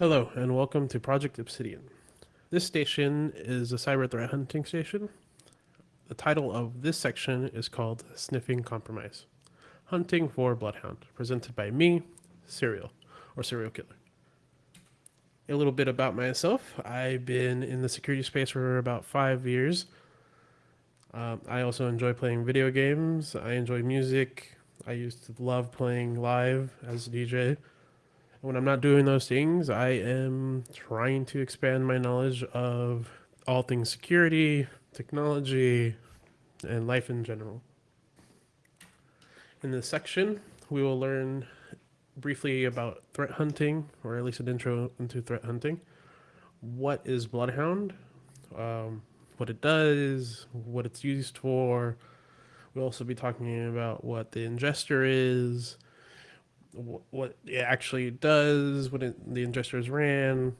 Hello, and welcome to Project Obsidian. This station is a cyber threat hunting station. The title of this section is called Sniffing Compromise Hunting for Bloodhound, presented by me, Serial, or Serial Killer. A little bit about myself I've been in the security space for about five years. Um, I also enjoy playing video games, I enjoy music. I used to love playing live as a DJ when I'm not doing those things, I am trying to expand my knowledge of all things security, technology, and life in general. In this section, we will learn briefly about threat hunting, or at least an intro into threat hunting. What is Bloodhound? Um, what it does, what it's used for. We'll also be talking about what the ingester is, what it actually does, what it, the ingesters ran,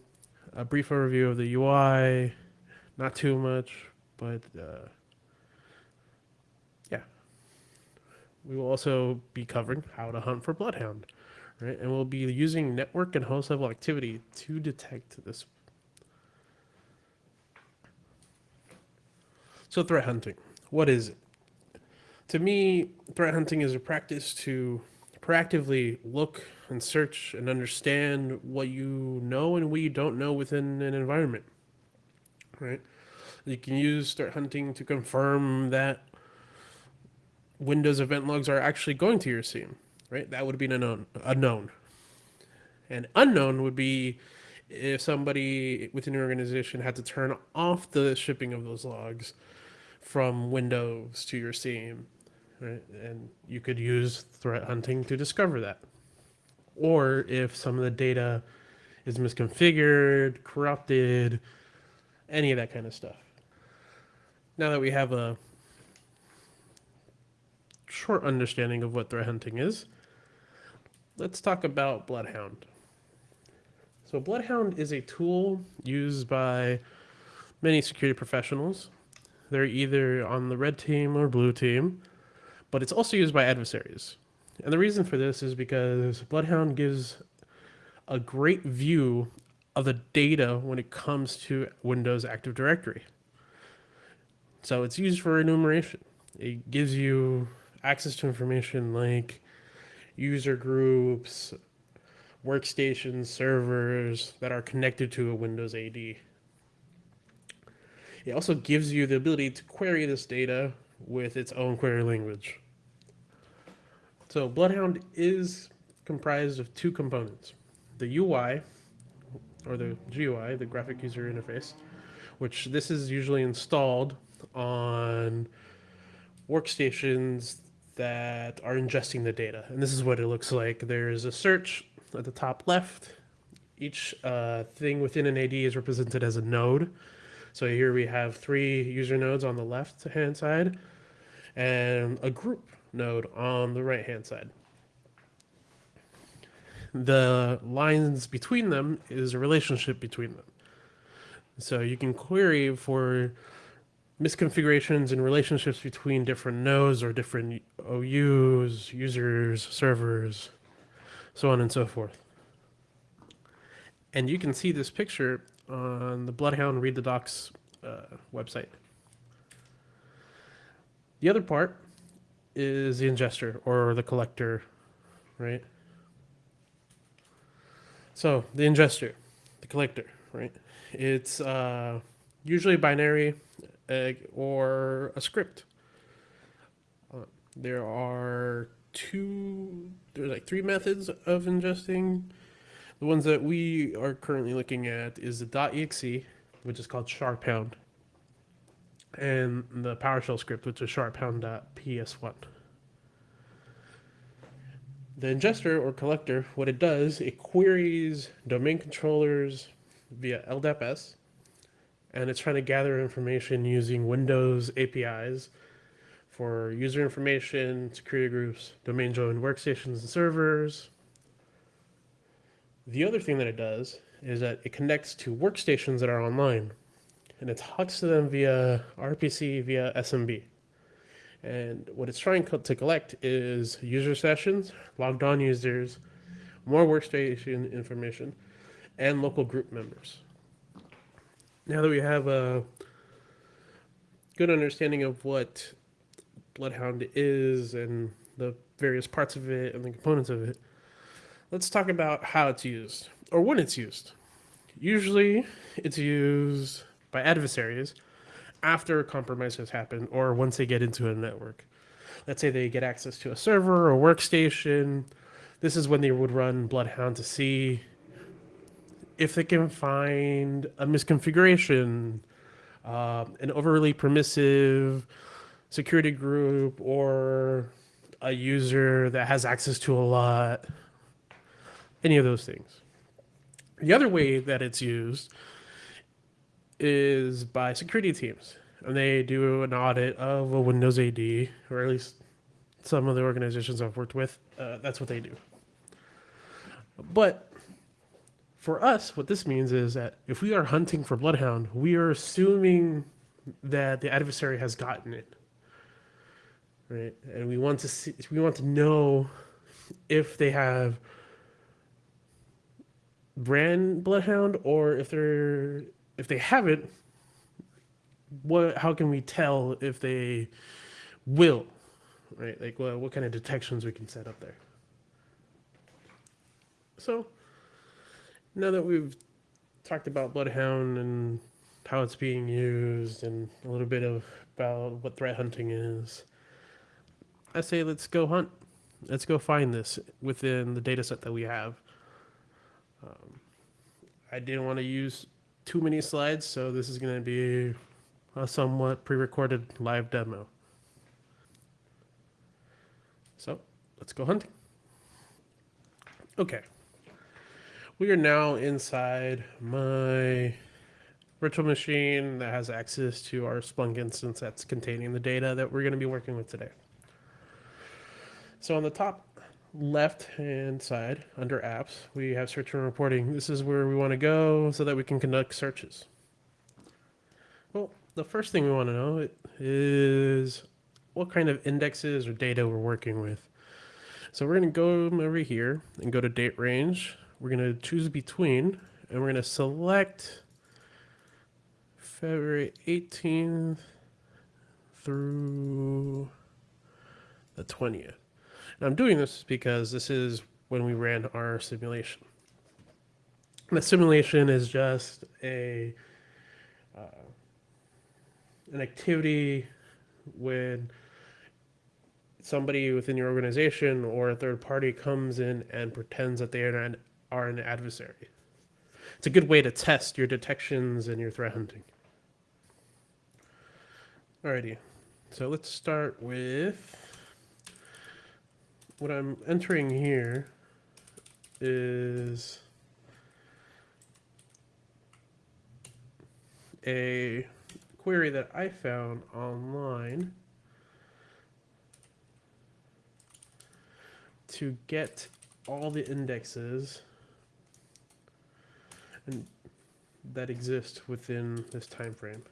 a brief overview of the UI, not too much, but uh, yeah. We will also be covering how to hunt for Bloodhound, right? And we'll be using network and host level activity to detect this. So threat hunting, what is it? To me, threat hunting is a practice to proactively look and search and understand what you know and what you don't know within an environment. Right? You can use start hunting to confirm that Windows event logs are actually going to your SIEM. Right? That would be an unknown. unknown. And unknown would be if somebody within your organization had to turn off the shipping of those logs from Windows to your SIEM right? And you could use threat hunting to discover that. Or if some of the data is misconfigured, corrupted, any of that kind of stuff. Now that we have a short understanding of what threat hunting is, let's talk about Bloodhound. So Bloodhound is a tool used by many security professionals. They're either on the red team or blue team but it's also used by adversaries. And the reason for this is because Bloodhound gives a great view of the data when it comes to Windows Active Directory. So it's used for enumeration. It gives you access to information like user groups, workstations, servers that are connected to a Windows AD. It also gives you the ability to query this data with its own query language. So Bloodhound is comprised of two components. The UI, or the GUI, the graphic user interface, which this is usually installed on workstations that are ingesting the data. And this is what it looks like. There's a search at the top left. Each uh, thing within an AD is represented as a node. So here we have three user nodes on the left hand side and a group node on the right hand side. The lines between them is a relationship between them. So you can query for misconfigurations and relationships between different nodes or different OUs, users, servers, so on and so forth. And you can see this picture on the Bloodhound Read the Docs uh, website. The other part is the ingester or the collector, right? So the ingester, the collector, right? It's uh, usually binary uh, or a script. Uh, there are two, there's like three methods of ingesting. The ones that we are currently looking at is the .exe, which is called sharphound and the PowerShell script, which is sharphound.ps1. The ingester or collector, what it does, it queries domain controllers via LDAPS, and it's trying to gather information using Windows APIs for user information, security groups, domain joined workstations and servers. The other thing that it does is that it connects to workstations that are online and it talks to them via RPC via SMB. And what it's trying to collect is user sessions, logged on users, more workstation information, and local group members. Now that we have a good understanding of what Bloodhound is and the various parts of it and the components of it, let's talk about how it's used or when it's used. Usually, it's used by adversaries after a compromise has happened or once they get into a network. Let's say they get access to a server or workstation. This is when they would run Bloodhound to see if they can find a misconfiguration, uh, an overly permissive security group, or a user that has access to a lot, any of those things. The other way that it's used is by security teams. And they do an audit of a Windows AD, or at least some of the organizations I've worked with, uh, that's what they do. But for us, what this means is that if we are hunting for Bloodhound, we are assuming that the adversary has gotten it. Right? And we want to see, we want to know if they have ran Bloodhound or if they're if they haven't, what how can we tell if they will? Right? Like well, what kind of detections we can set up there. So now that we've talked about Bloodhound and how it's being used and a little bit of about what threat hunting is, I say let's go hunt. Let's go find this within the data set that we have. Um, I didn't want to use too many slides, so this is going to be a somewhat pre-recorded live demo. So let's go hunting. Okay. We are now inside my virtual machine that has access to our Splunk instance that's containing the data that we're going to be working with today. So on the top left hand side under apps, we have search and reporting. This is where we want to go so that we can conduct searches. Well, the first thing we want to know is what kind of indexes or data we're working with. So we're going to go over here and go to date range. We're going to choose between and we're going to select February 18th through the 20th. And I'm doing this because this is when we ran our simulation. the simulation is just a uh, an activity when somebody within your organization or a third party comes in and pretends that they are an, are an adversary. It's a good way to test your detections and your threat hunting. Alrighty, so let's start with what I'm entering here is a query that I found online to get all the indexes and that exist within this time frame.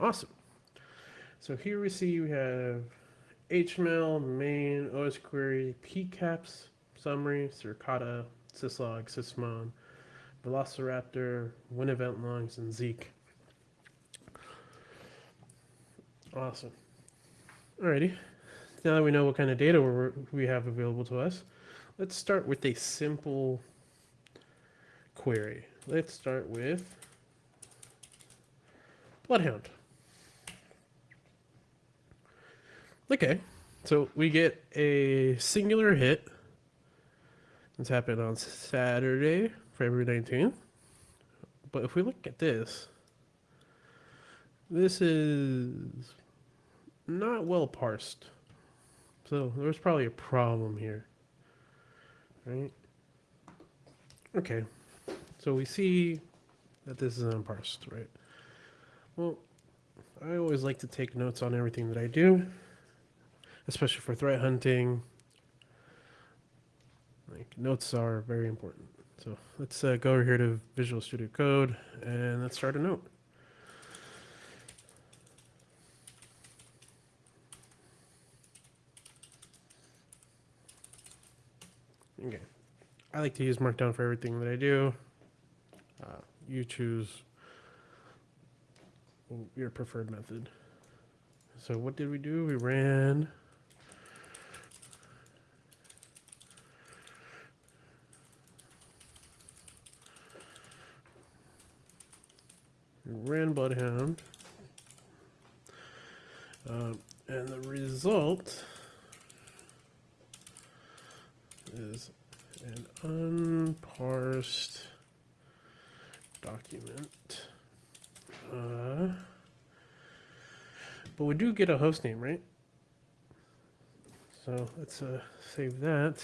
Awesome. So here we see we have HMail, main, OS query, PCAPs, summary, Suricata, syslog, sysmon, Velociraptor, win event logs, and Zeek. Awesome. Alrighty. Now that we know what kind of data we have available to us, let's start with a simple query. Let's start with Bloodhound. Okay, so we get a singular hit. This happened on Saturday, February 19th. But if we look at this, this is not well parsed. So there's probably a problem here. Right? Okay. So we see that this is unparsed, right? Well, I always like to take notes on everything that I do especially for threat hunting. Like notes are very important. So let's uh, go over here to Visual Studio Code and let's start a note. Okay. I like to use Markdown for everything that I do. Uh, you choose your preferred method. So what did we do? We ran ran Bloodhound. Um, and the result is an unparsed document. Uh, but we do get a host name, right? So let's uh, save that.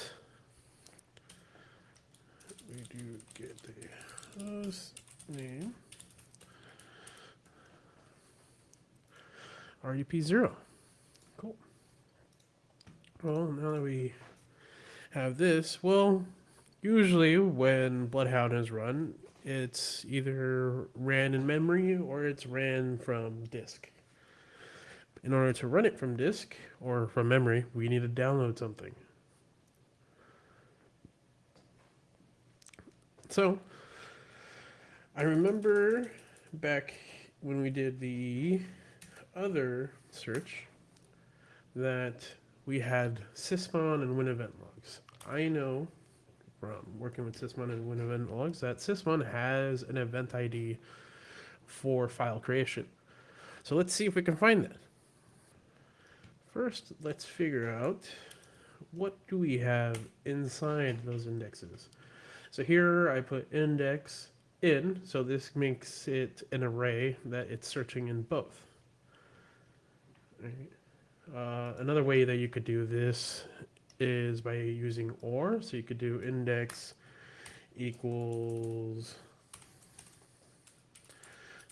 We do get the host name. RDP0. Cool. Well, now that we have this, well, usually when Bloodhound is run, it's either ran in memory or it's ran from disk. In order to run it from disk or from memory, we need to download something. So, I remember back when we did the other search that we had Sysmon and WinEvent logs. I know from working with Sysmon and WinEvent logs that Sysmon has an event ID for file creation. So let's see if we can find that. First, let's figure out what do we have inside those indexes. So here I put index in, so this makes it an array that it's searching in both. Uh, another way that you could do this is by using OR. So you could do index equals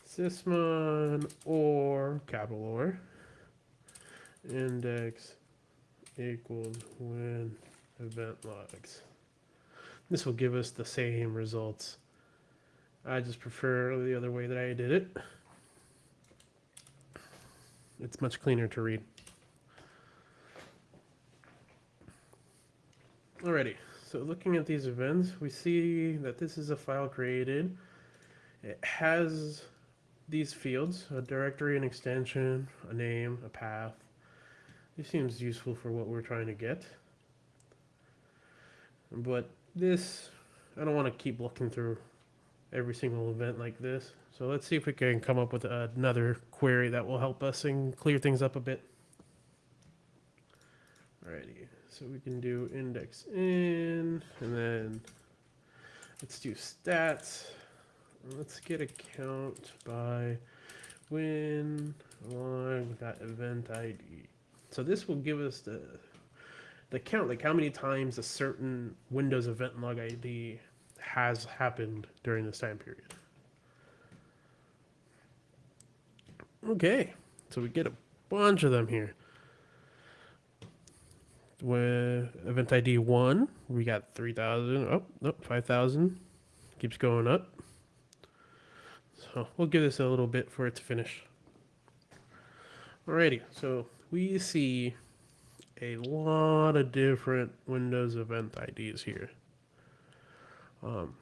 sysmon or capital OR index equals win event logs. This will give us the same results. I just prefer the other way that I did it. It's much cleaner to read. Alrighty, so looking at these events, we see that this is a file created. It has these fields, a directory, an extension, a name, a path. This seems useful for what we're trying to get. But this, I don't want to keep looking through every single event like this. So let's see if we can come up with another query that will help us and clear things up a bit. Alrighty, so we can do index in, and then let's do stats. Let's get a count by when log that event ID. So this will give us the the count, like how many times a certain Windows event log ID has happened during this time period. Okay, so we get a bunch of them here. With event ID 1, we got 3,000. Oh, no, 5,000. Keeps going up. So we'll give this a little bit for it to finish. Alrighty, so we see a lot of different Windows event IDs here. Um,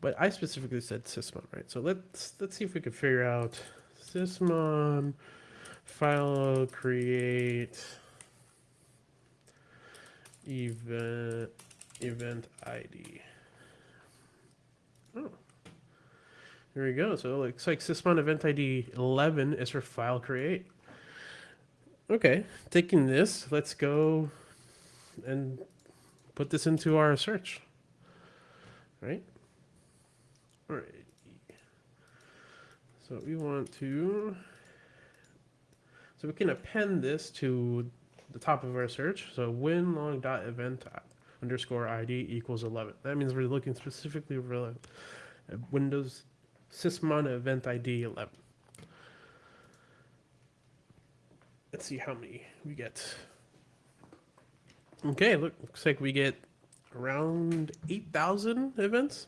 but I specifically said Sysmon, right? So let's let's see if we can figure out Sysmon file create event event ID. Oh, here we go. So it looks like Sysmon event ID 11 is for file create. Okay, taking this, let's go and put this into our search right? All right. So we want to, so we can append this to the top of our search. So winlog.event underscore ID equals 11. That means we're looking specifically for Windows sysmon event ID 11. Let's see how many we get. Okay, look, looks like we get around 8,000 events.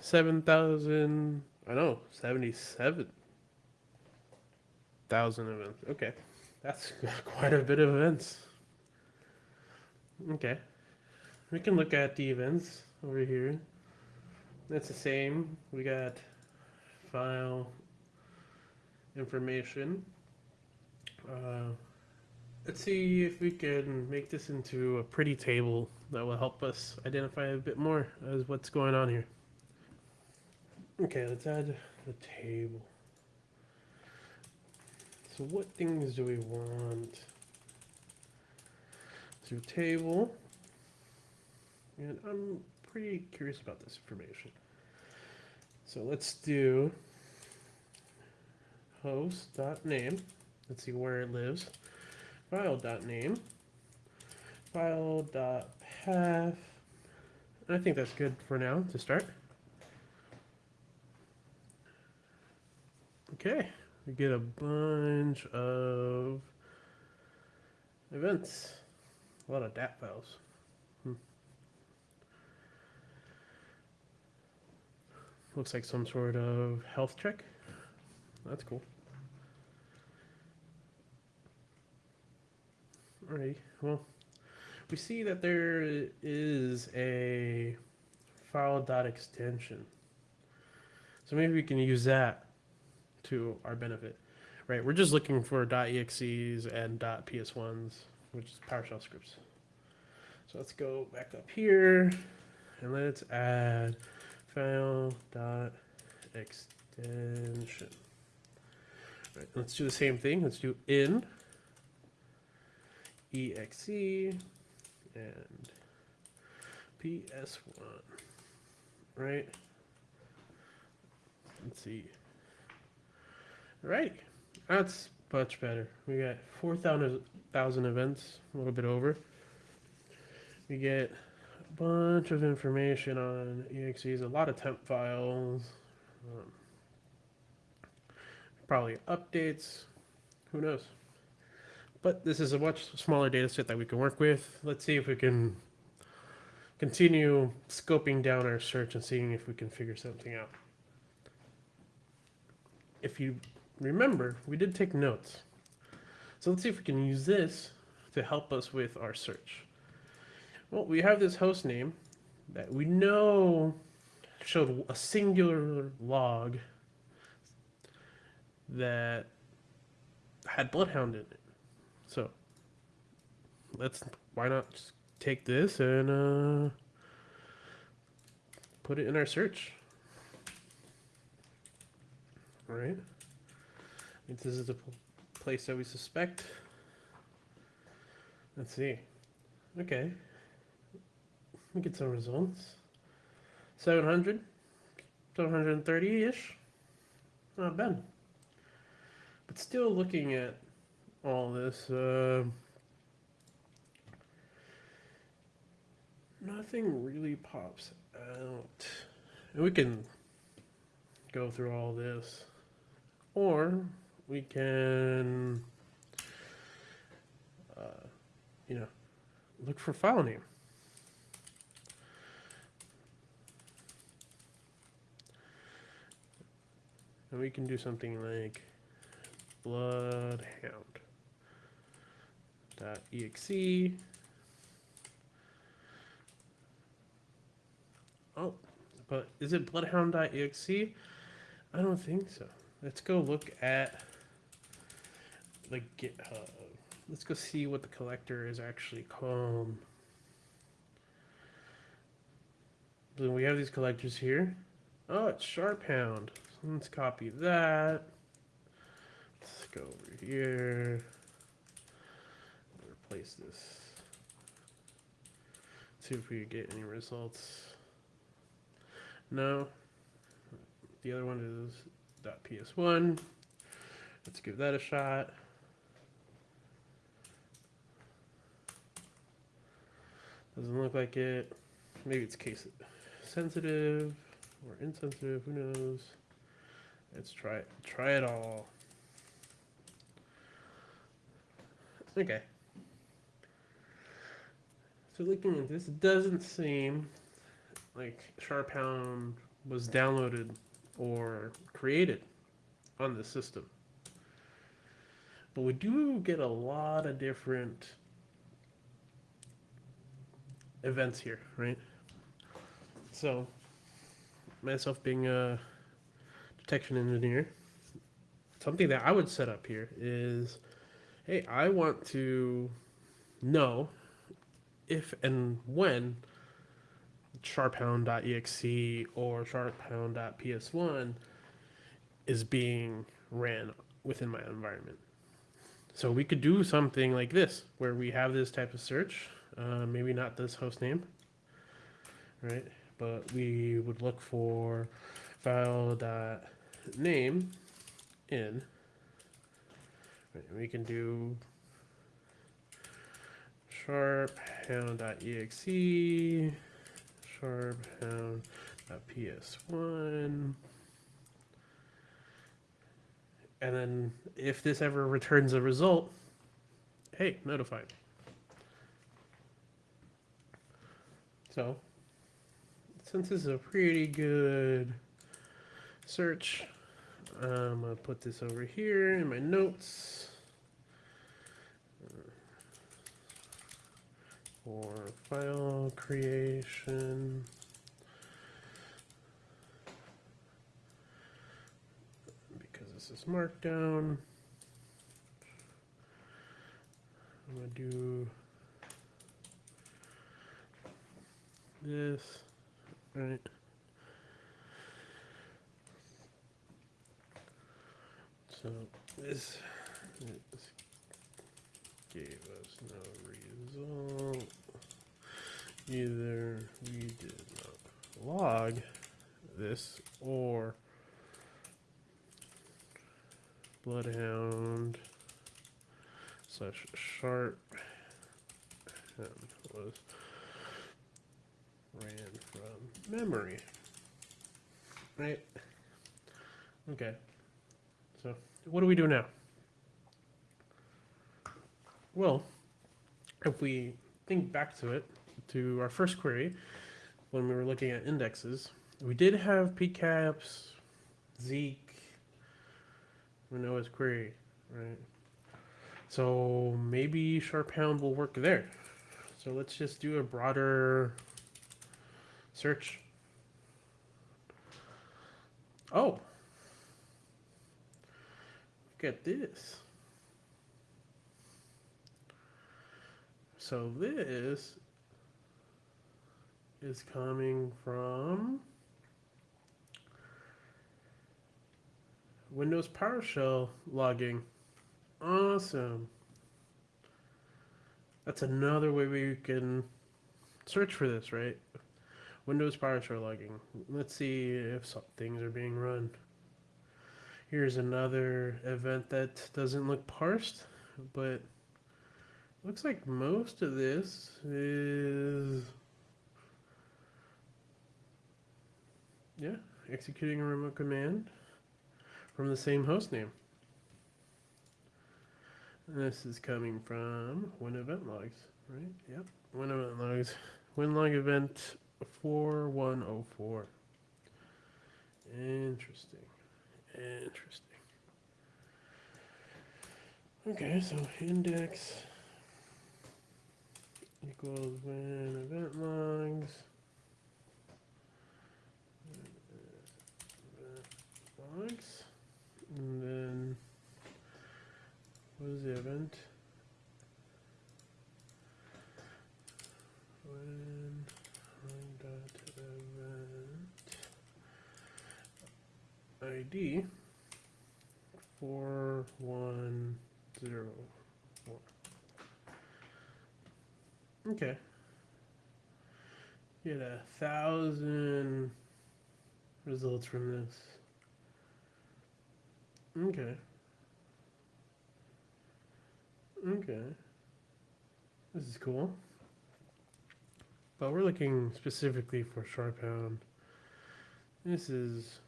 7,000, I know, 77,000 events. Okay, that's quite a bit of events. Okay, we can look at the events over here. That's the same. We got file information. Uh, let's see if we can make this into a pretty table that will help us identify a bit more as what's going on here. Okay, let's add the table. So what things do we want? So table, and I'm pretty curious about this information. So let's do host.name. Let's see where it lives. File.name. I think that's good for now to start. Okay, we get a bunch of events. A lot of DAT files. Hmm. Looks like some sort of health check. That's cool. Alrighty, well, we see that there is a file dot extension. So maybe we can use that to our benefit. Right, we're just looking for .exes and .ps1s, which is PowerShell scripts. So let's go back up here and let's add file dot extension. Right, let's do the same thing. Let's do in exe and ps1. Right. Let's see. All right, That's much better. We got 4,000 events, a little bit over. We get a bunch of information on exes, a lot of temp files, um, probably updates, who knows. But this is a much smaller data set that we can work with. Let's see if we can continue scoping down our search and seeing if we can figure something out. If you remember, we did take notes. So let's see if we can use this to help us with our search. Well, we have this host name that we know showed a singular log that had Bloodhound in it. So let's why not just take this and uh, put it in our search. All right. This is the place that we suspect. Let's see. Okay. We get some results. 700, 730-ish. Not bad. But still looking at all this, uh, nothing really pops out. And we can go through all this. Or we can, uh, you know, look for file name. And we can do something like bloodhound exe. Oh, but is it bloodhound.exe? I don't think so. Let's go look at the GitHub. Let's go see what the collector is actually called. Then we have these collectors here. Oh, it's Sharphound. So let's copy that. Let's go over here. Replace this. See if we get any results. No. The other one is .ps1. Let's give that a shot. Doesn't look like it. Maybe it's case sensitive or insensitive, who knows. Let's try it. Try it all. Okay. So looking at this, it doesn't seem like Sharphound was downloaded or created on the system. But we do get a lot of different events here, right? So, myself being a detection engineer, something that I would set up here is hey, I want to know if and when sharphound.exe or sharphound.ps1 is being ran within my environment. So we could do something like this, where we have this type of search, uh, maybe not this host name, right? But we would look for file dot name in. Right, we can do sharp hound.exe, sharp hound.ps1. And then if this ever returns a result, hey, notified. So, since this is a pretty good search, I'm gonna put this over here in my notes. For file creation. Because this is markdown. I'm gonna do this, right? So this, this gave us no result. Either we did not log this or bloodhound slash sharp was ran from memory. Right? Okay. So what do we do now? Well, if we think back to it, to our first query, when we were looking at indexes, we did have pcaps, Zeek, Windows query, right? So maybe sharphound will work there. So let's just do a broader search. Oh, look at this. So this is coming from Windows PowerShell logging. Awesome. That's another way we can search for this, right? Windows PowerShell logging. Let's see if some things are being run. Here's another event that doesn't look parsed, but looks like most of this is yeah, executing a remote command from the same host name. This is coming from Win event logs, right? Yep, Win event logs. Win log event 4104. Interesting. Interesting. Okay, so index equals win event logs. And then what is the event? When dot event ID four one zero four. Okay. Get a thousand results from this. Okay. Okay. This is cool. But we're looking specifically for Sharphound. This is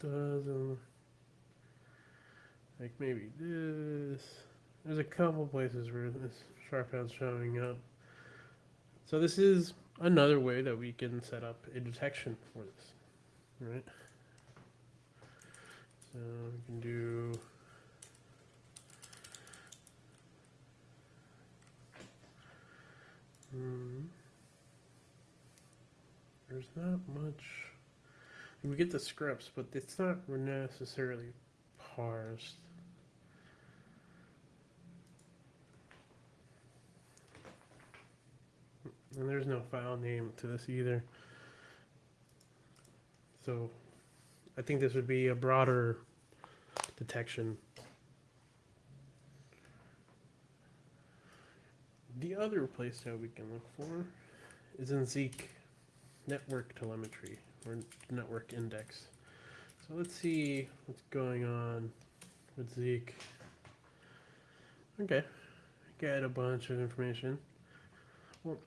doesn't like maybe this. There's a couple places where this Sharphound's showing up. So this is another way that we can set up a detection for this, right? So we can do Hmm. there's not much. We get the scripts, but it's not necessarily parsed. And there's no file name to this either. So I think this would be a broader detection. The other place that we can look for is in Zeek network telemetry or network index. So let's see what's going on with Zeek. Okay, get a bunch of information. Well,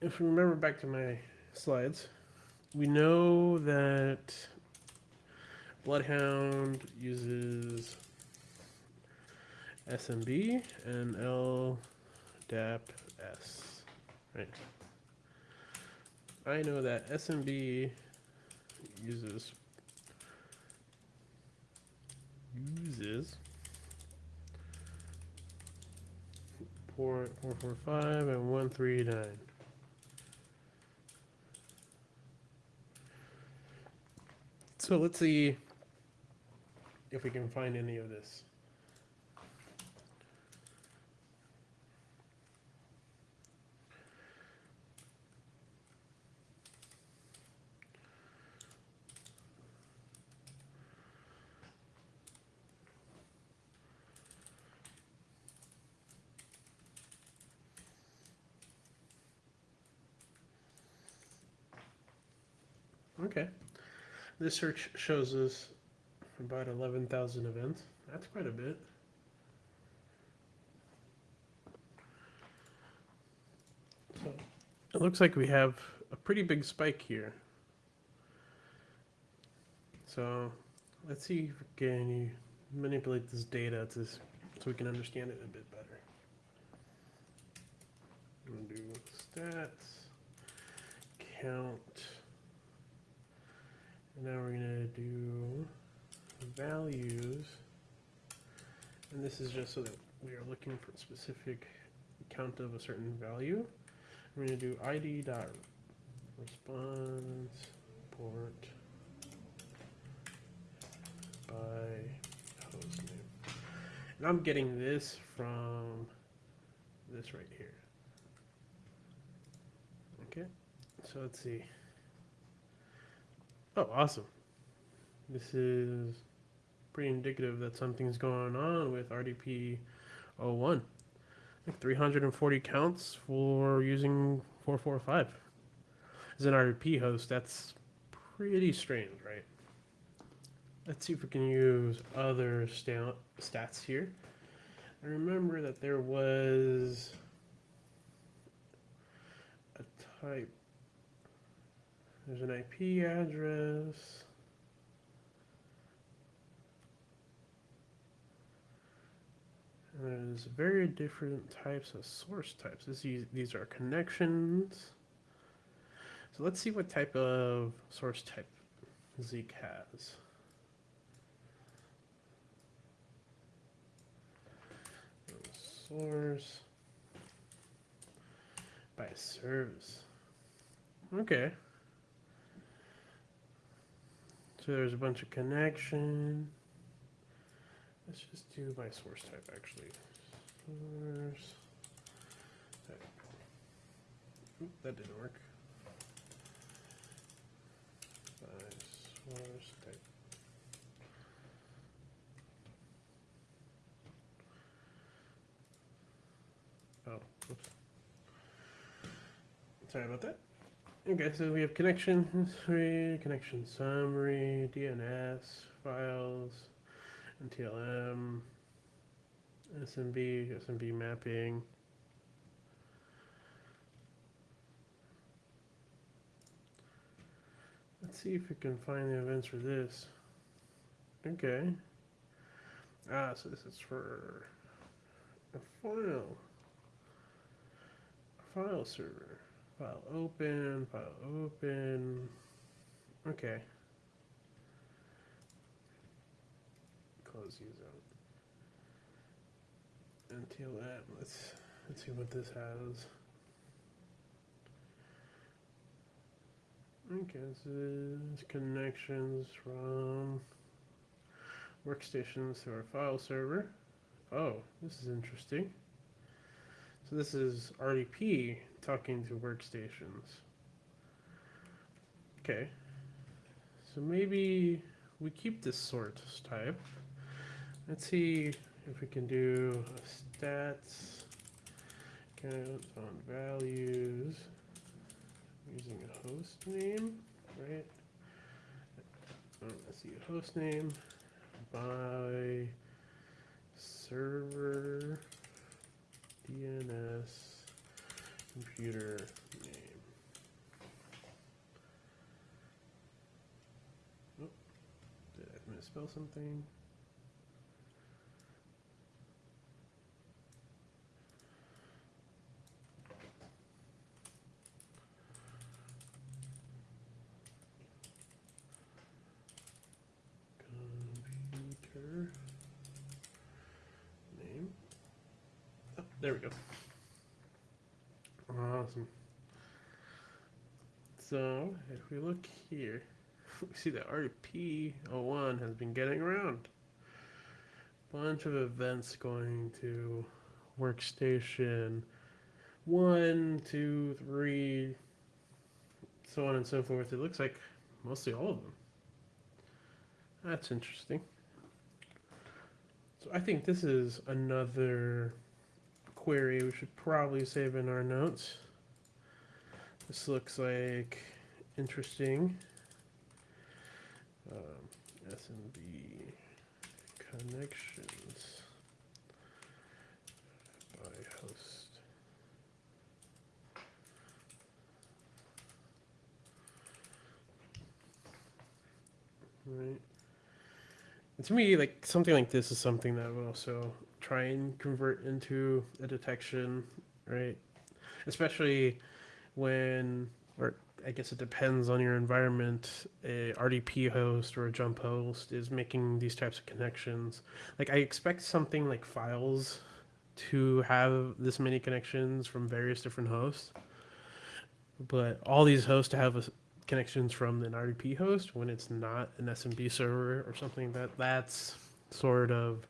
if we remember back to my slides, we know that Bloodhound uses SMB and LDAP S, right? I know that SMB uses uses port four four five and one three nine. So let's see if we can find any of this. Okay. This search shows us about 11,000 events. That's quite a bit. So it looks like we have a pretty big spike here. So let's see if we can manipulate this data to, so we can understand it a bit better. I'm gonna do stats, count, and now we're gonna do values. And this is just so that we are looking for a specific count of a certain value. We're gonna do id dot response port by host name. And I'm getting this from this right here. Okay, so let's see. Oh, awesome. This is pretty indicative that something's going on with RDP 01. Like 340 counts for using 445. As an RDP host, that's pretty strange, right? Let's see if we can use other sta- stats here. I remember that there was a type there's an IP address. There's very different types of source types. This, these these are connections. So let's see what type of source type Zeek has. Source by service. Okay. So there's a bunch of connection. Let's just do my source type actually. Source. Oop, that didn't work. By source type. Oh, oops. Sorry about that. Okay, so we have connection history, connection summary, DNS, files, NTLM, SMB, SMB mapping. Let's see if we can find the events for this. Okay. Ah, so this is for a file. A file server. File open, file open. Okay. Close these out. Until that, let's let's see what this has. Okay, this is connections from workstations to our file server. Oh, this is interesting. So this is RDP talking to workstations. Okay. So maybe we keep this sort type. Let's see if we can do stats count on values using a host name, right? Oh, let's see, a host name by server DNS computer name. Oh, did I misspell something? Computer name. Oh, there we go. Awesome. So if we look here, we see that RDP01 has been getting around. Bunch of events going to workstation one, two, three, so on and so forth. It looks like mostly all of them. That's interesting. So I think this is another query we should probably save in our notes. This looks like interesting. Um, SMB connections by host. Right. And to me, like something like this is something that would also try and convert into a detection, right? Especially when, or I guess it depends on your environment. A RDP host or a jump host is making these types of connections. Like I expect something like files to have this many connections from various different hosts, but all these hosts to have a, connections from an RDP host when it's not an SMB server or something that that's sort of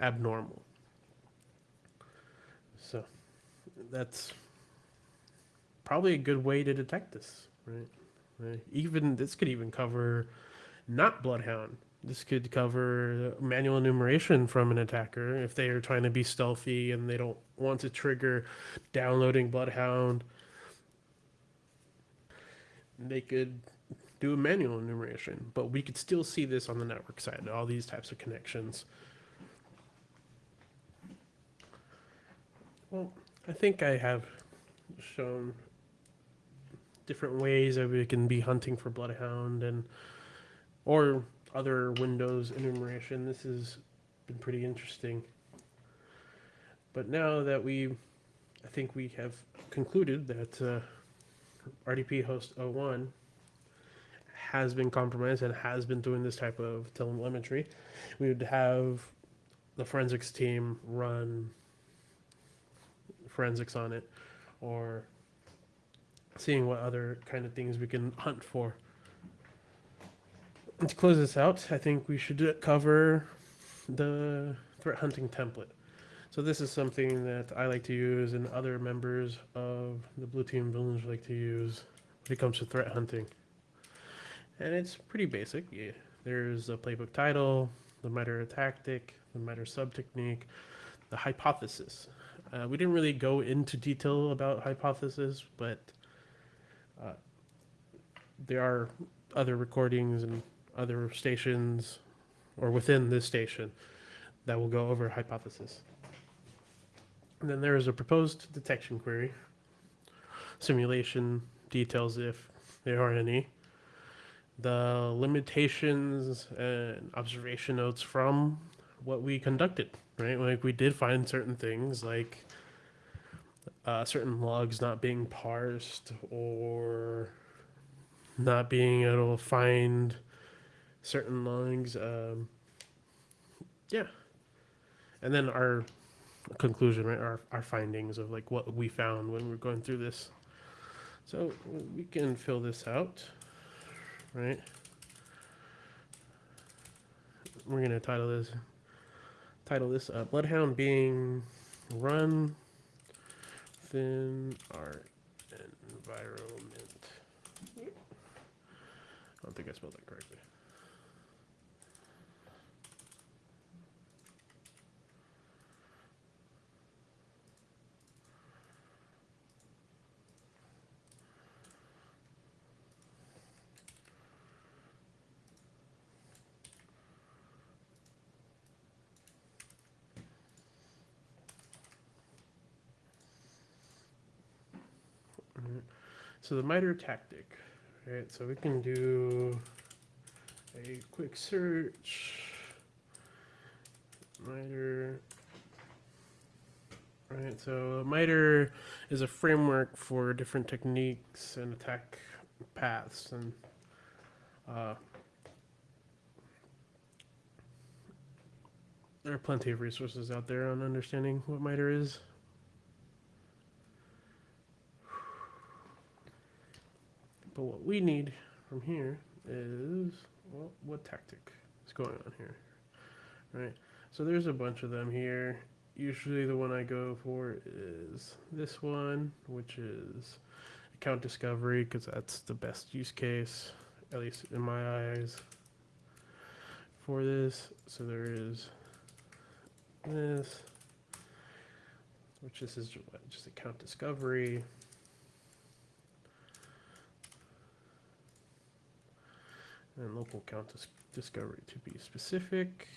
abnormal. So that's probably a good way to detect this, right? right? Even this could even cover not Bloodhound. This could cover manual enumeration from an attacker if they are trying to be stealthy and they don't want to trigger downloading Bloodhound. They could do a manual enumeration, but we could still see this on the network side, all these types of connections. Well, I think I have shown different ways that we can be hunting for Bloodhound and or other Windows enumeration. This has been pretty interesting. But now that we, I think we have concluded that uh, RDP host 01 has been compromised and has been doing this type of telemetry, we would have the forensics team run forensics on it or seeing what other kind of things we can hunt for. And to close this out, I think we should cover the threat hunting template. So this is something that I like to use and other members of the Blue Team Village like to use when it comes to threat hunting. And it's pretty basic. Yeah. There's a playbook title, the MITRE tactic, the MITRE sub technique, the hypothesis. Uh, we didn't really go into detail about hypothesis, but uh, there are other recordings and other stations or within this station that will go over hypothesis. And then there is a proposed detection query, simulation details if there are any, the limitations and observation notes from what we conducted, right? Like we did find certain things like uh, certain logs not being parsed or not being able to find certain logs. Um, yeah. And then our conclusion, right? Our, our findings of like what we found when we are going through this. So we can fill this out, right? We're gonna title this title this uh, Bloodhound being run within our environment. I don't think I spelled that correctly. So the MITRE tactic, right? So we can do a quick search. MITRE. Right, so MITRE is a framework for different techniques and attack paths and uh, there are plenty of resources out there on understanding what MITRE is. But what we need from here is, well, what tactic is going on here, right? So there's a bunch of them here. Usually the one I go for is this one, which is account discovery, because that's the best use case, at least in my eyes, for this. So there is this, which this is just account discovery. And local count dis- discovery to be specific,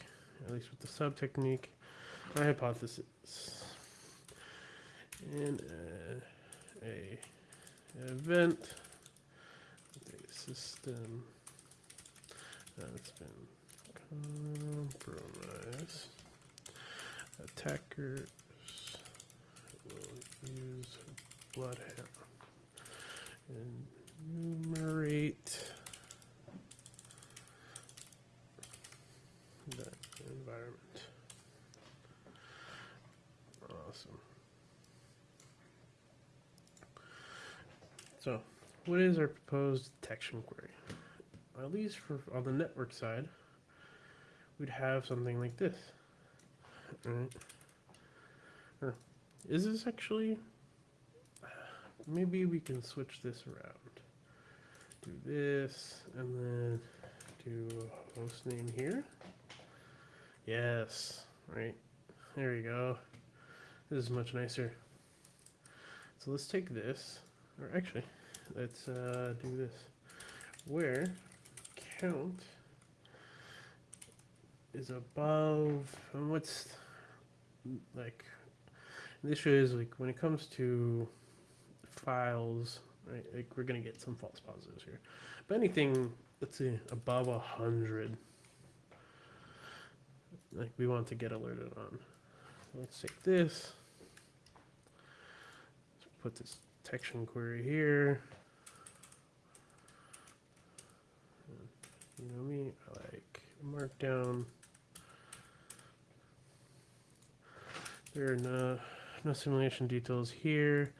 at least with the sub technique. My hypothesis in a, a event, a system uh, that's been compromised, attackers will use bloodhound enumerate that environment. Awesome. So, what is our proposed detection query? At least for on the network side, we'd have something like this. Right? Is this actually? Maybe we can switch this around. Do this and then do a host name here. Yes, right. There we go. This is much nicer. So let's take this, or actually, let's uh, do this. Where count is above, and what's like, the issue is like when it comes to files, right? Like we're gonna get some false positives here, but anything, let's see, above a hundred like we want to get alerted on. Let's take this. Let's put this detection query here. You know me, I like markdown. There are no, no simulation details here.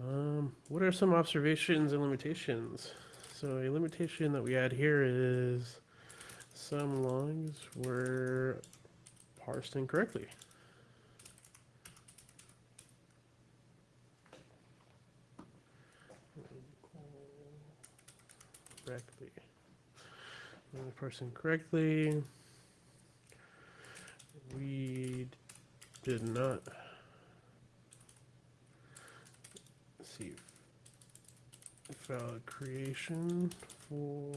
Um, what are some observations and limitations? So a limitation that we add here is some logs were parsed incorrectly. Correctly. Incorrectly. We did not see file creation for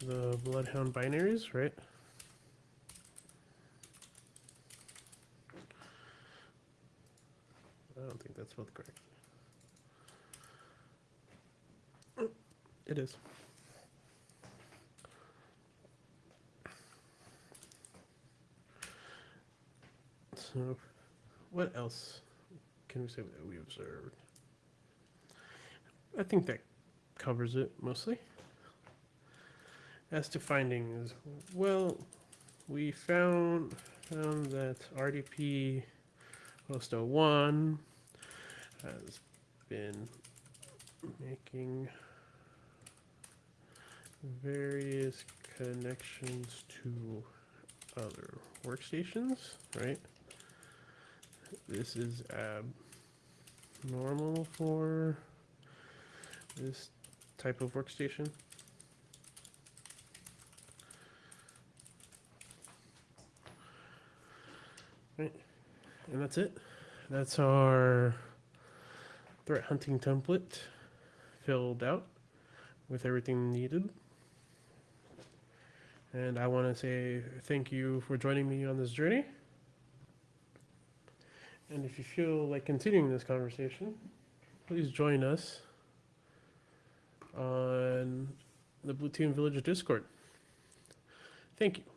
the Bloodhound binaries, right? I don't think that's spelled correct. It is. So, what else can we say that we observed? I think that covers it mostly. As to findings, well, we found found that RDP host 01 has been making various connections to other workstations, right? This is um, abnormal for this type of workstation. Right, and that's it. That's our threat hunting template filled out with everything needed. And I want to say thank you for joining me on this journey. And if you feel like continuing this conversation, please join us on the Blue Team Village Discord. Thank you.